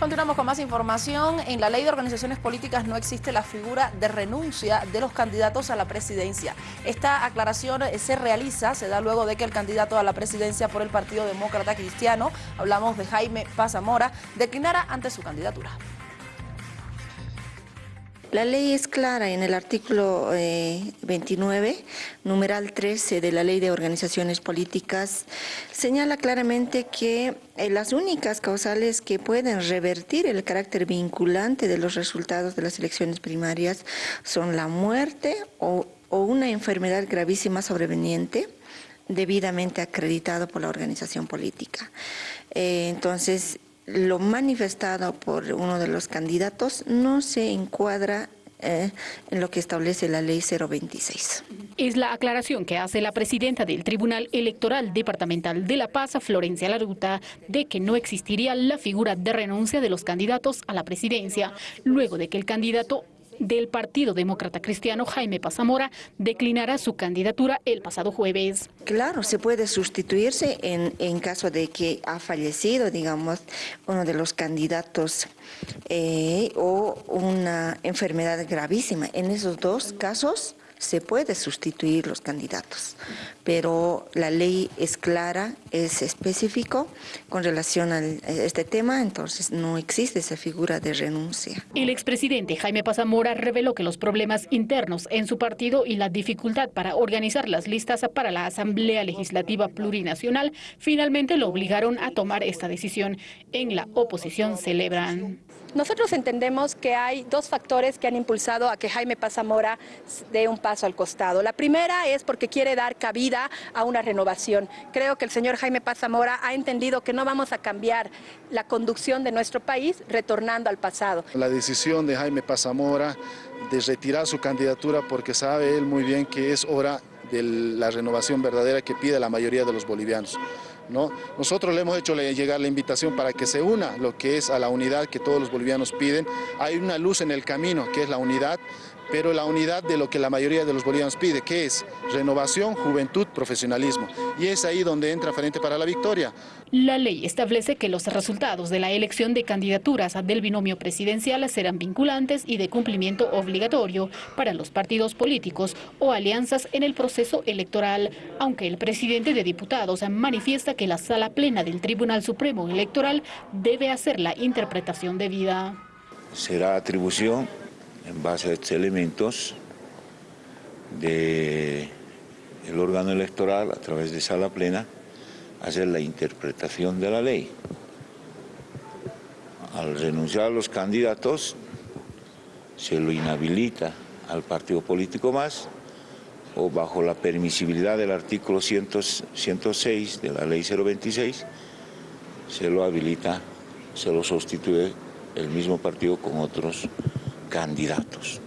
Continuamos con más información. En la ley de organizaciones políticas no existe la figura de renuncia de los candidatos a la presidencia. Esta aclaración se realiza, se da luego de que el candidato a la presidencia por el Partido Demócrata Cristiano, hablamos de Jaime Pazamora, declinara ante su candidatura. La ley es clara en el artículo 29, eh, numeral 13 de la Ley de Organizaciones Políticas, señala claramente que eh, las únicas causales que pueden revertir el carácter vinculante de los resultados de las elecciones primarias son la muerte o, una enfermedad gravísima sobreveniente debidamente acreditado por la organización política. Eh, entonces, lo manifestado por uno de los candidatos no se encuadra eh, en lo que establece la ley 026. Es la aclaración que hace la presidenta del Tribunal Electoral Departamental de La Paz, Florencia Laruta, de que no existiría la figura de renuncia de los candidatos a la presidencia, luego de que el candidato del Partido Demócrata Cristiano, Jaime Pazamora, declinará su candidatura el pasado jueves. Claro, se puede sustituirse en, en caso de que ha fallecido, digamos, uno de los candidatos eh, o una enfermedad gravísima. En esos dos casos se puede sustituir los candidatos, pero la ley es clara, es específico con relación a este tema, entonces no existe esa figura de renuncia. El expresidente Jaime Pazamora reveló que los problemas internos en su partido y la dificultad para organizar las listas para la Asamblea Legislativa Plurinacional finalmente lo obligaron a tomar esta decisión. En la oposición celebran. Nosotros entendemos que hay dos factores que han impulsado a que Jaime Pazamora dé un paso al costado. La primera es porque quiere dar cabida a una renovación. Creo que el señor Jaime Pazamora ha entendido que no vamos a cambiar la conducción de nuestro país retornando al pasado. La decisión de Jaime Pazamora de retirar su candidatura porque sabe él muy bien que es hora de la renovación verdadera que pide la mayoría de los bolivianos. ¿No? Nosotros le hemos hecho llegar la invitación para que se una lo que es a la unidad que todos los bolivianos piden. Hay una luz en el camino, que es la unidad, pero la unidad de lo que la mayoría de los bolivianos pide, que es renovación, juventud, profesionalismo. Y es ahí donde entra Frente para la Victoria. La ley establece que los resultados de la elección de candidaturas del binomio presidencial serán vinculantes y de cumplimiento obligatorio para los partidos políticos o alianzas en el proceso electoral, aunque el presidente de diputados manifiesta que la sala plena del Tribunal Supremo Electoral debe hacer la interpretación debida. Será atribución en base a estos elementos del órgano electoral a través de sala plena hacer la interpretación de la ley. Al renunciar a los candidatos se lo inhabilita al partido político más o bajo la permisibilidad del artículo 106 de la ley 026 se lo habilita, se lo sustituye el mismo partido con otros candidatos.